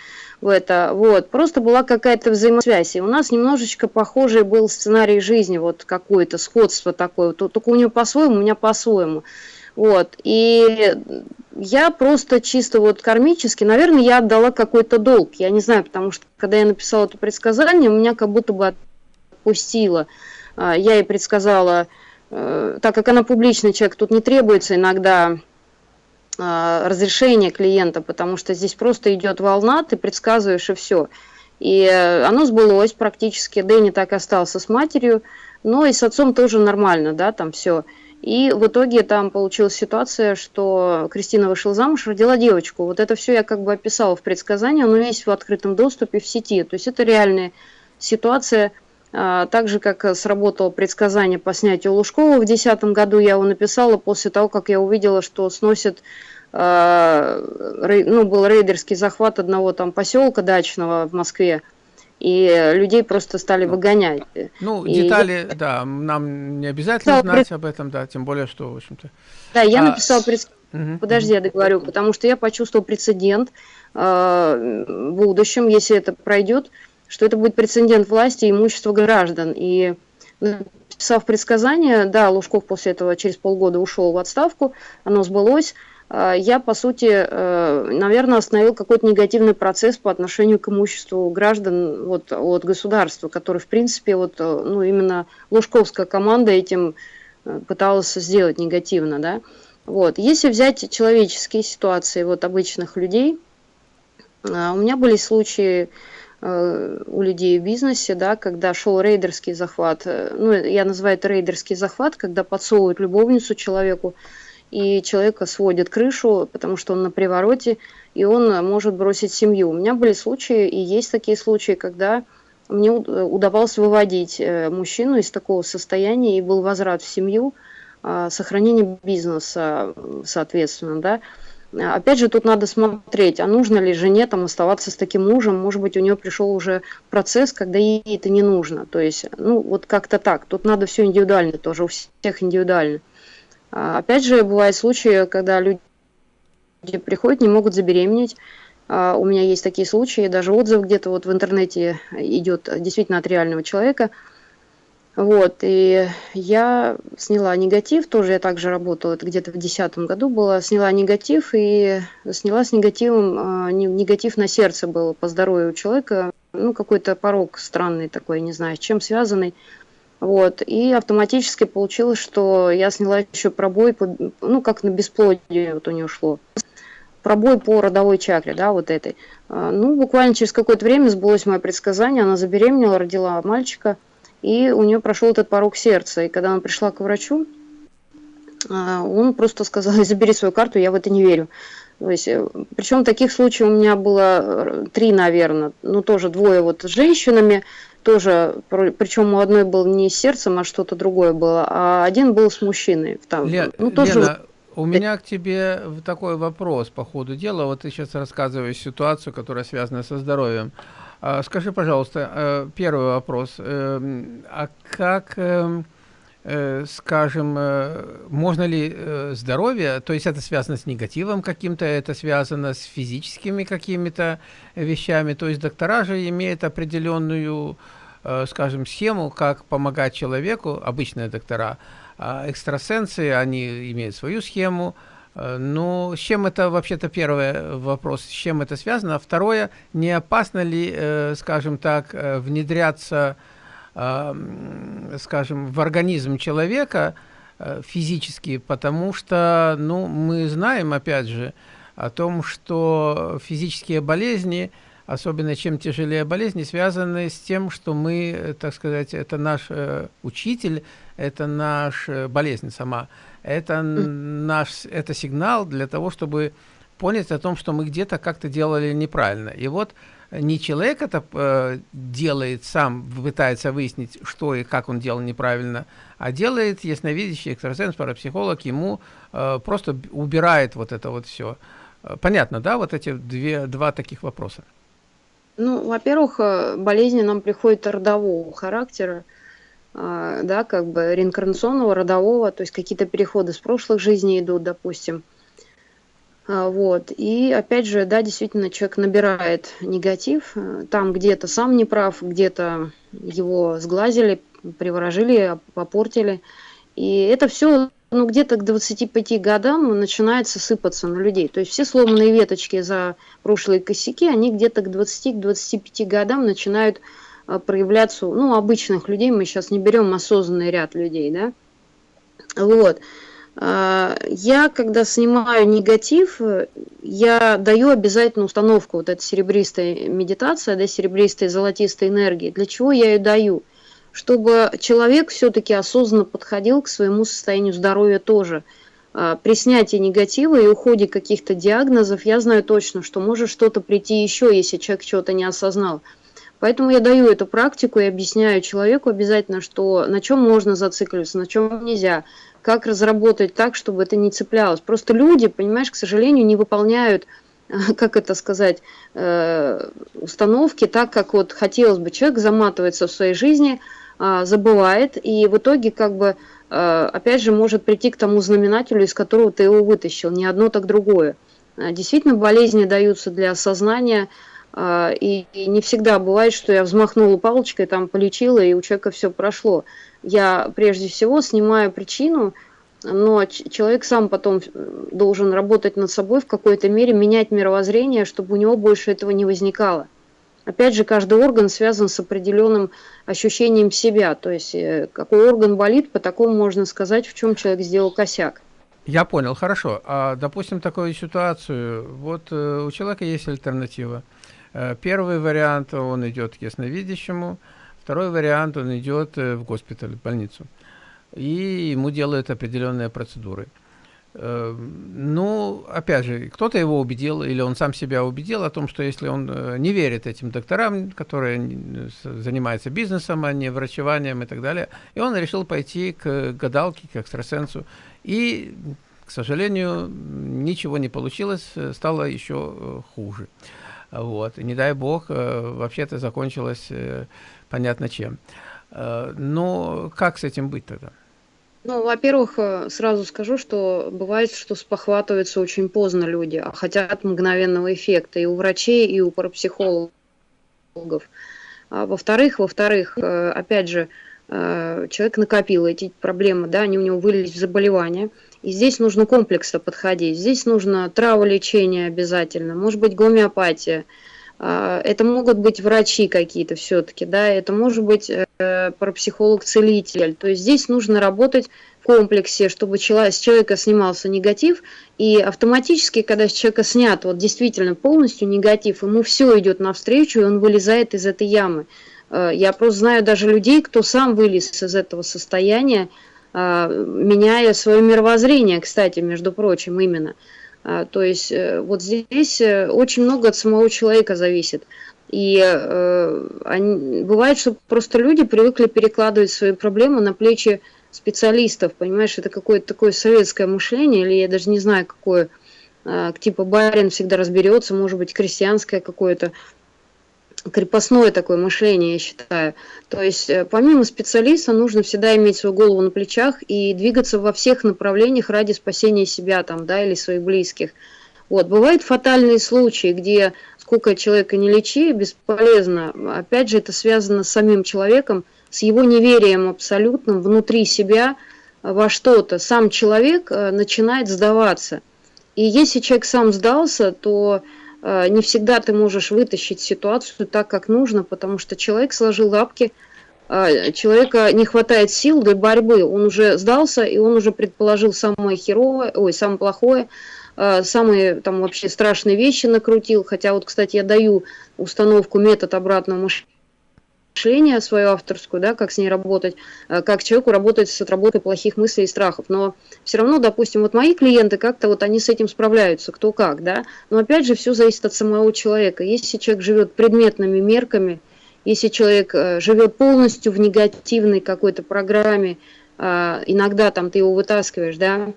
в это. Вот, просто была какая-то взаимосвязь. И у нас немножечко похожий был сценарий жизни, вот какое-то сходство такое. Только у нее по-своему, у меня по-своему. Вот. И я просто чисто вот кармически, наверное, я отдала какой-то долг. Я не знаю, потому что когда я написала это предсказание, меня как будто бы отпустило. А, я ей предсказала э, так как она публичный человек, тут не требуется иногда э, разрешение клиента, потому что здесь просто идет волна, ты предсказываешь и все. И э, оно сбылось практически, Дэнни так остался с матерью, но и с отцом тоже нормально, да, там все. И в итоге там получилась ситуация, что Кристина вышла замуж, родила девочку. Вот это все я как бы описала в предсказании, оно есть в открытом доступе в сети. То есть это реальная ситуация. А, так же, как сработало предсказание по снятию Лужкова в 2010 году, я его написала после того, как я увидела, что сносит а, ну, был рейдерский захват одного там поселка дачного в Москве, и людей просто стали выгонять. Ну, и детали, я... да, нам не обязательно знать об этом, да, тем более, что, в общем-то... Да, я а... написала, пред... угу, подожди, я договорю, потому что я почувствовал прецедент э, в будущем, если это пройдет, что это будет прецедент власти и имущества граждан. И написав предсказание, да, Лужков после этого через полгода ушел в отставку, оно сбылось, я, по сути, э, наверное, остановил какой-то негативный процесс по отношению к имуществу граждан вот, от государства, который, в принципе, вот, э, ну, именно Лужковская команда этим э, пыталась сделать негативно, да. Вот. Если взять человеческие ситуации вот, обычных людей, у меня были случаи у людей в бизнесе, да, когда шел рейдерский захват, ну, я называю это рейдерский захват, когда подсовывают любовницу человеку, и человека сводит крышу, потому что он на привороте, и он может бросить семью. У меня были случаи, и есть такие случаи, когда мне удавалось выводить э, мужчину из такого состояния, и был возврат в семью, а, сохранение бизнеса, соответственно, да. Опять же, тут надо смотреть, а нужно ли жене там оставаться с таким мужем, может быть, у нее пришел уже процесс, когда ей это не нужно, то есть, ну, вот как-то так, тут надо все индивидуально тоже, у всех индивидуально. А, опять же, бывают случаи, когда люди приходят, не могут забеременеть. А, у меня есть такие случаи, даже отзыв где-то вот в интернете идет действительно от реального человека. Вот, и я сняла негатив, тоже я также работала, это где-то в 2010 году было, сняла негатив и сняла с негативом, а, негатив на сердце был по здоровью человека, ну, какой-то порог странный такой, не знаю, с чем связанный. Вот, и автоматически получилось, что я сняла еще пробой, по, ну, как на бесплодие вот у нее шло. Пробой по родовой чакре, да, вот этой. А, ну, буквально через какое-то время сбылось мое предсказание, она забеременела, родила мальчика, и у нее прошел этот порог сердца. И когда она пришла к врачу, а, он просто сказал, забери свою карту, я в это не верю. То есть, э, причем таких случаев у меня было э, три, наверное, ну тоже двое вот с женщинами, тоже, причем у одной был не сердцем, а что-то другое было, а один был с мужчиной. Там, Лен, ну, тоже... Лена, у меня к тебе такой вопрос по ходу дела. Вот ты сейчас рассказываешь ситуацию, которая связана со здоровьем. А, скажи, пожалуйста, э, первый вопрос. Эм, а как эм, скажем, э, можно ли э, здоровье, то есть это связано с негативом каким-то, это связано с физическими какими-то вещами, то есть доктора же имеют определенную, скажем, схему, как помогать человеку, обычные доктора, а экстрасенсы, они имеют свою схему, ну, с чем это вообще-то первый вопрос, с чем это связано? А второе, не опасно ли, скажем так, внедряться скажем, в организм человека э, физически, потому что, ну, мы знаем, опять же, о том, что физические болезни, особенно чем тяжелее болезни, связаны с тем, что мы, так сказать, это наш э, учитель, это наш э, болезнь сама, это наш, это сигнал для того, чтобы понять о том, что мы где-то как-то делали неправильно. И вот не человек это э, делает сам, пытается выяснить, что и как он делал неправильно, а делает ясновидящий экстрасенс, парапсихолог, ему э, просто убирает вот это вот все. Э, понятно, да, вот эти две, два таких вопроса? Ну, во-первых, э, болезни нам приходят родового характера, э, да, как бы реинкарнационного, родового, то есть какие-то переходы с прошлых жизней идут, допустим. А, вот. И опять же, да, действительно, человек набирает негатив. Э, там где-то сам не прав, где-то его сглазили, приворожили, попортили. И это все ну, где-то к 25 годам начинается сыпаться на людей. То есть все сломанные веточки за прошлые косяки, они где-то к 20-25 годам начинают э, проявляться, ну, обычных людей, мы сейчас не берем осознанный ряд людей, да, Вот. Я, когда снимаю негатив, я даю обязательно установку, вот эта серебристая медитация, да, серебристой золотистой энергии. Для чего я ее даю? Чтобы человек все-таки осознанно подходил к своему состоянию здоровья тоже. А, при снятии негатива и уходе каких-то диагнозов я знаю точно, что может что-то прийти еще, если человек чего-то не осознал. Поэтому я даю эту практику и объясняю человеку обязательно, что на чем можно зацикливаться, на чем нельзя, как разработать так, чтобы это не цеплялось. Просто люди, понимаешь, к сожалению, не выполняют, как это сказать, э, установки так, как вот хотелось бы. Человек заматывается в своей жизни, а, забывает, и в итоге как бы э, опять же может прийти к тому знаменателю, из которого ты его вытащил, не одно, так другое. Действительно, болезни даются для осознания, и, не всегда бывает, что я взмахнула палочкой, там полечила, и у человека все прошло я прежде всего снимаю причину, но человек сам потом должен работать над собой в какой-то мере, менять мировоззрение, чтобы у него больше этого не возникало. Опять же, каждый орган связан с определенным ощущением себя. То есть, э, какой орган болит, по такому можно сказать, в чем человек сделал косяк. Я понял, хорошо. А, допустим, такую ситуацию. Вот э, у человека есть альтернатива. Э, первый вариант, он идет к ясновидящему, Второй вариант, он идет э, в госпиталь, в больницу, и ему делают определенные процедуры. Э, ну, опять же, кто-то его убедил, или он сам себя убедил о том, что если он э, не верит этим докторам, которые занимаются бизнесом, а не врачеванием и так далее, и он решил пойти к гадалке, к экстрасенсу, и, к сожалению, ничего не получилось, стало еще хуже. Вот. И не дай бог, вообще это закончилось понятно чем. Э, но как с этим быть тогда? Ну, во-первых, э, сразу скажу, что бывает, что спохватываются очень поздно люди, а хотят мгновенного эффекта и у врачей, и у парапсихологов. А во-вторых, во-вторых, э, опять же, человек накопил эти проблемы, да, они у него вылились в заболевания, и здесь нужно комплексно подходить. Здесь нужно траволечение обязательно, может быть гомеопатия, а, это могут быть врачи какие-то все-таки, да, это может быть э, парапсихолог-целитель. То есть здесь нужно работать в комплексе, чтобы с человека снимался негатив, и автоматически, когда с человека снят вот действительно полностью негатив, ему все идет навстречу, и он вылезает из этой ямы. Э, я просто знаю даже людей, кто сам вылез из этого состояния, меняя свое мировоззрение, кстати, между прочим, именно. А, то есть э, вот здесь э, очень много от самого человека зависит. И э, они, бывает, что просто люди привыкли перекладывать свои проблемы на плечи специалистов, понимаешь, это какое-то такое советское мышление, или я даже не знаю, какое, э, типа барин всегда разберется, может быть, крестьянское какое-то, крепостное такое мышление, я считаю. То есть э, помимо специалиста нужно всегда иметь свою голову на плечах и двигаться во всех направлениях ради спасения себя там, да, или своих близких. Вот. Бывают фатальные случаи, где сколько человека не лечи, бесполезно. Опять же, это связано с самим человеком, с его неверием абсолютным внутри себя во что-то. Сам человек э, начинает сдаваться. И если человек сам сдался, то не всегда ты можешь вытащить ситуацию так, как нужно, потому что человек сложил лапки, э, человека не хватает сил для борьбы, он уже сдался, и он уже предположил самое херовое, ой, самое плохое, э, самые там вообще страшные вещи накрутил, хотя вот, кстати, я даю установку метод обратного мышления, мышления свою авторскую, да, как с ней работать, э, как человеку работать с отработкой плохих мыслей и страхов. Но все равно, допустим, вот мои клиенты как-то вот они с этим справляются, кто как, да. Но опять же, все зависит от самого человека. Если человек живет предметными мерками, если человек э, живет полностью в негативной какой-то программе, э, иногда там ты его вытаскиваешь, да,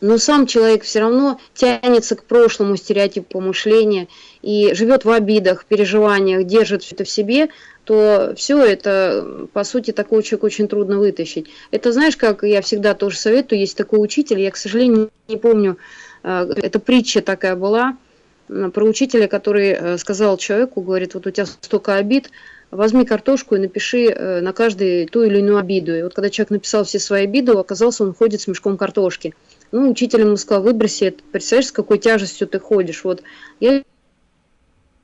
но сам человек все равно тянется к прошлому стереотипу мышления и живет в обидах, переживаниях, держит все это в себе, то все это, по сути, такого человека очень трудно вытащить. Это, знаешь, как я всегда тоже советую, есть такой учитель, я, к сожалению, не помню, э, это притча такая была, про учителя, который э, сказал человеку, говорит, вот у тебя столько обид, возьми картошку и напиши э, на каждый ту или иную обиду. И вот когда человек написал все свои обиды, оказался, он ходит с мешком картошки. Ну, учитель ему сказал, выброси это, представляешь, с какой тяжестью ты ходишь. Вот я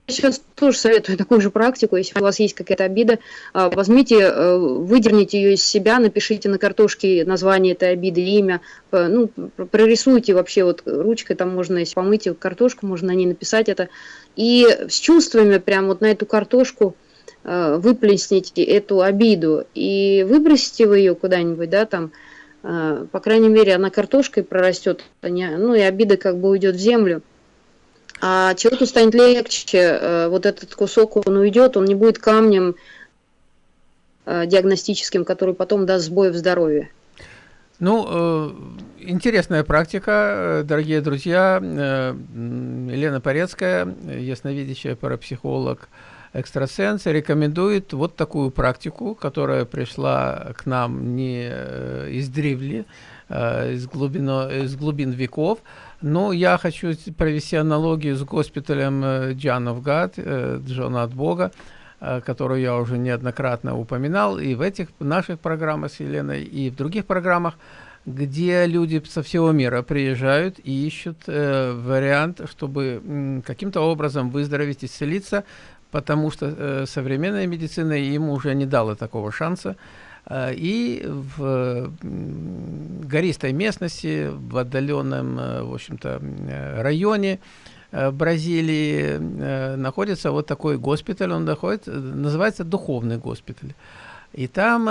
сейчас тоже советую такую же практику. Если у вас есть какая-то обида, а, возьмите, э, выдерните ее из себя, напишите на картошке название этой обиды, имя, ну, прорисуйте вообще вот ручкой, там можно, если помыть картошку, можно на ней написать это. И с чувствами прям вот на эту картошку э, выплесните эту обиду и выбросите вы ее куда-нибудь, да, там, э, по крайней мере, она картошкой прорастет, а ну и обида как бы уйдет в землю а человеку станет легче, э, вот этот кусок, он уйдет, он не будет камнем э, диагностическим, который потом даст сбой в здоровье. Ну, э, интересная практика, дорогие друзья. Елена Порецкая, ясновидящая парапсихолог, экстрасенс, рекомендует вот такую практику, которая пришла к нам не из древли, из, глубино, из глубин веков, ну, я хочу провести аналогию с госпиталем э, Джона от Бога, э, которую я уже неоднократно упоминал, и в этих наших программах с Еленой, и в других программах, где люди со всего мира приезжают и ищут э, вариант, чтобы э, каким-то образом выздороветь, исцелиться, потому что э, современная медицина им уже не дала такого шанса. Э, и в гористой местности, в отдаленном, э, в общем-то, э, районе Бразилии находится вот такой госпиталь, он находится, называется духовный госпиталь. И там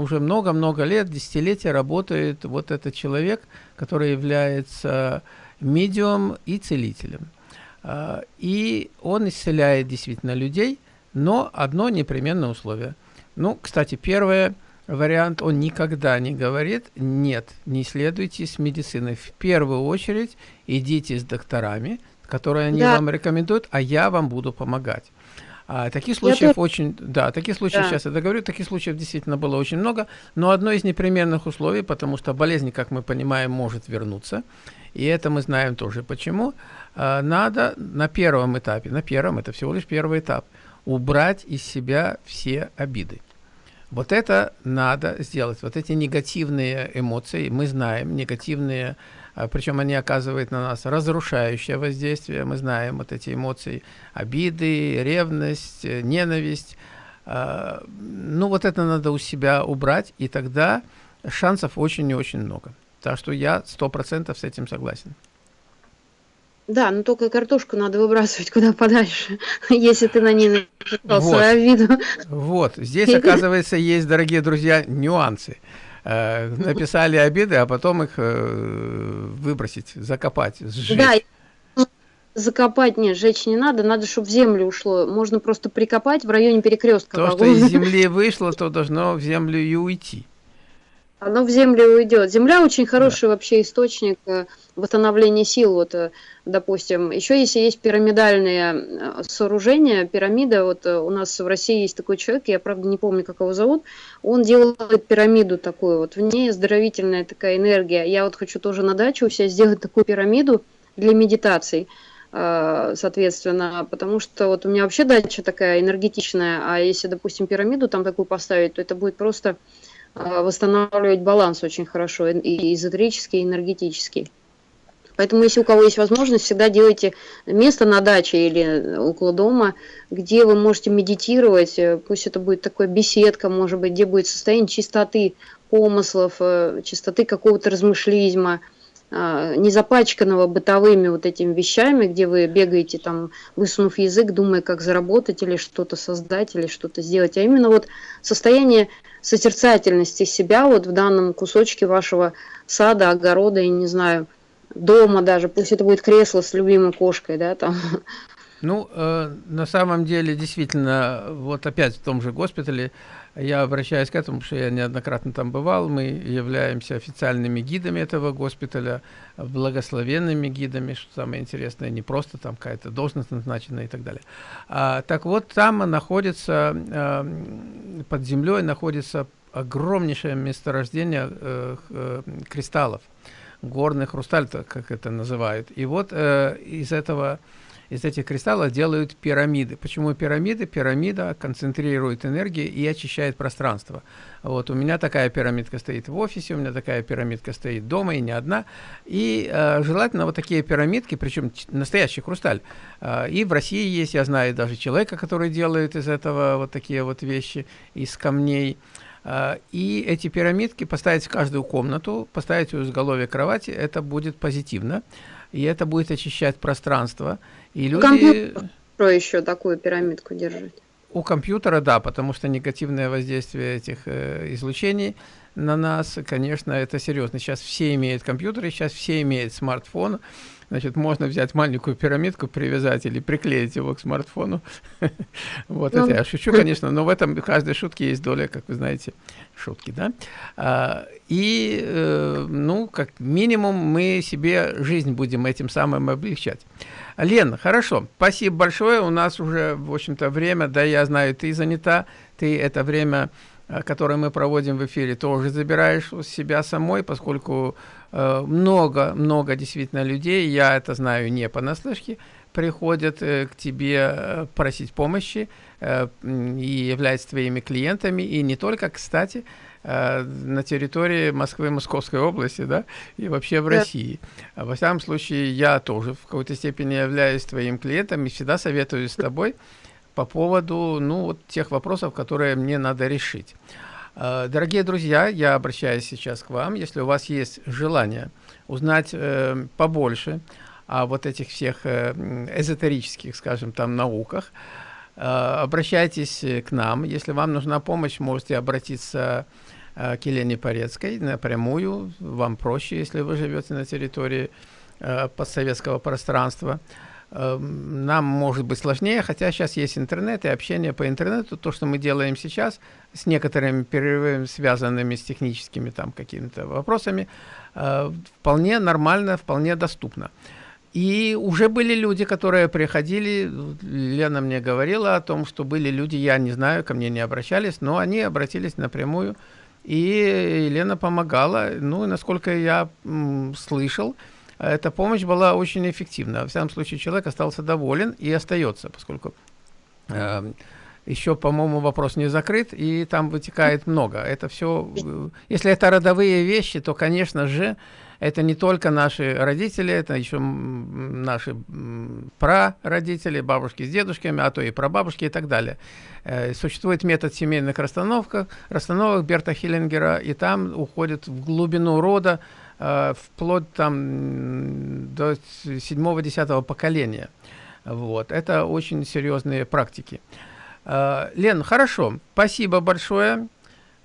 уже много-много лет, десятилетия работает вот этот человек, который является медиум и целителем. И он исцеляет действительно людей, но одно непременное условие – ну, кстати, первый вариант, он никогда не говорит, нет, не следуйте с медициной. В первую очередь идите с докторами, которые они да. вам рекомендуют, а я вам буду помогать. А, таких случаев я очень, да, таких случаев, да. сейчас я договорю, таких случаев действительно было очень много, но одно из непременных условий, потому что болезнь, как мы понимаем, может вернуться, и это мы знаем тоже почему, а, надо на первом этапе, на первом, это всего лишь первый этап, убрать из себя все обиды. Вот это надо сделать. Вот эти негативные эмоции, мы знаем, негативные, а, причем они оказывают на нас разрушающее воздействие. Мы знаем вот эти эмоции, обиды, ревность, э, ненависть. А, ну, вот это надо у себя убрать, и тогда шансов очень и очень много. Так что я сто процентов с этим согласен. Да, но только картошку надо выбрасывать куда подальше, если ты на ней написал вот. свою виду. Вот, здесь, оказывается, есть, дорогие друзья, нюансы. Э, написали обиды, а потом их э, выбросить, закопать, сжечь. Да, закопать нет, сжечь не надо, надо, чтобы в землю ушло. Можно просто прикопать в районе перекрестка. То, что из земли вышло, то должно в землю и уйти. Оно в землю уйдет. Земля очень хороший да. вообще источник э, восстановления сил. Вот, э, допустим, еще если есть пирамидальные э, сооружения, пирамида, вот у нас в России есть такой человек, я правда не помню, как его зовут, он делает пирамиду такую, вот в ней оздоровительная такая энергия. Я вот хочу тоже на даче у себя сделать такую пирамиду для медитаций соответственно, потому что вот у меня вообще дача такая энергетичная, а если, допустим, пирамиду там такую поставить, то это будет просто восстанавливать баланс очень хорошо, и эзотерический, и энергетический. Поэтому, если у кого есть возможность, всегда делайте место на даче или около дома, где вы можете медитировать. Пусть это будет такая беседка, может быть, где будет состояние чистоты помыслов, э, чистоты какого-то размышлизма, не запачканного бытовыми вот этими вещами, где вы бегаете там, высунув язык, думая, как заработать или что-то создать, или что-то сделать, а именно вот состояние созерцательности себя вот в данном кусочке вашего сада, огорода, и не знаю, дома даже, пусть это будет кресло с любимой кошкой, да, там. Ну, э, на самом деле, действительно, вот опять в том же госпитале, я обращаюсь к этому, что я неоднократно там бывал. Мы являемся официальными гидами этого госпиталя, благословенными гидами, что самое интересное, не просто там какая-то должность назначена и так далее. А, так вот, там находится, э, под землей находится огромнейшее месторождение э, э, кристаллов, горный хрусталь, как это называют. И вот э, из этого из этих кристаллов делают пирамиды. Почему пирамиды? Пирамида концентрирует энергию и очищает пространство. Вот у меня такая пирамидка стоит в офисе, у меня такая пирамидка стоит дома, и не одна. И э, желательно вот такие пирамидки, причем настоящий хрусталь. Э, и в России есть, я знаю даже человека, который делает из этого вот такие вот вещи, из камней. А, и эти пирамидки поставить в каждую комнату, поставить у изголовья кровати, это будет позитивно, и это будет очищать пространство. И люди... Компьютер еще такую пирамидку держать? У компьютера, да, потому что негативное воздействие этих э, излучений на нас, конечно, это серьезно. Сейчас все имеют компьютеры, сейчас все имеют смартфон, Значит, можно взять маленькую пирамидку, привязать или приклеить его к смартфону. Вот это я шучу, конечно, но в этом каждой шутке есть доля, как вы знаете, шутки, да. А, и, э, ну, как минимум, мы себе жизнь будем этим самым облегчать. Лен, хорошо, спасибо большое. У нас уже, в общем-то, время, да, я знаю, ты занята, ты это время Э, которые мы проводим в эфире, тоже забираешь у себя самой, поскольку много-много э, действительно людей, я это знаю не понаслышке, приходят э, к тебе э, просить помощи э, и являются твоими клиентами, и не только, кстати, на территории Москвы, Московской области, да, и вообще в. России. А во всяком случае, я тоже в какой-то степени являюсь твоим клиентом и всегда советую с тобой по поводу ну, вот тех вопросов, которые мне надо решить. Э, дорогие друзья, я обращаюсь сейчас к вам. Если у вас есть желание узнать э, побольше о вот этих всех э, эзотерических, скажем, там науках, э, обращайтесь к нам. Если вам нужна помощь, можете обратиться э, к Елене Порецкой напрямую. Вам проще, если вы живете на территории э, постсоветского пространства. Эм, нам может быть сложнее, хотя сейчас есть интернет и общение по интернету. То, что мы делаем сейчас, с некоторыми перерывами, связанными с техническими там какими-то вопросами, э, вполне нормально, вполне доступно. И уже были люди, которые приходили, Лена мне говорила о том, что были люди, я не знаю, ко мне не обращались, но они обратились напрямую, и Лена помогала. Ну, насколько я слышал, эта помощь была очень эффективна. В всяком случае, человек остался доволен и остается, поскольку э, еще, по-моему, вопрос не закрыт, и там вытекает много. Это все, э, если это родовые вещи, то, конечно же, это не только наши родители, это еще наши прародители, бабушки с дедушками, а то и прабабушки и так далее. Э, существует метод семейных расстановок, расстановок Берта Хиллингера, и там уходит в глубину рода, э, вплоть там до седьмого-десятого поколения. Вот. Это очень серьезные практики. Э, Лен, хорошо, спасибо большое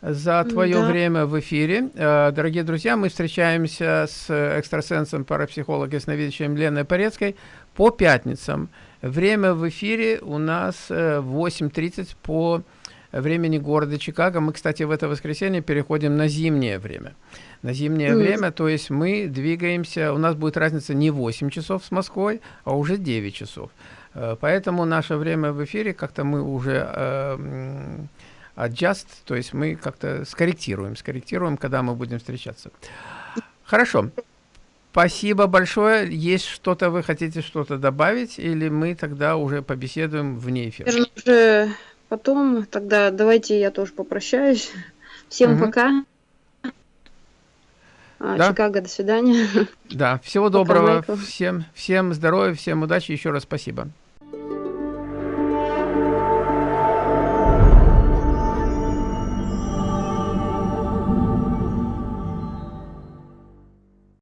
за твое да. время в эфире. Э, дорогие друзья, мы встречаемся с экстрасенсом, парапсихологом, ясновидящим Леной Порецкой по пятницам. Время в эфире у нас 8.30 э, по времени города Чикаго. Мы, кстати, в это воскресенье переходим на зимнее время. На зимнее mm. время, то есть мы двигаемся, у нас будет разница не 8 часов с Москвой, а уже 9 часов. Э, поэтому наше время в эфире, как-то мы уже э, adjust, то есть мы как-то скорректируем, скорректируем, когда мы будем встречаться. Хорошо. Спасибо большое. Есть что-то, вы хотите что-то добавить, или мы тогда уже побеседуем вне эфира? Уже потом, тогда давайте я тоже попрощаюсь. Всем угу. пока. А, да. Чикаго, до свидания. Да, всего доброго. Пока, всем, всем здоровья, всем удачи. Еще раз спасибо.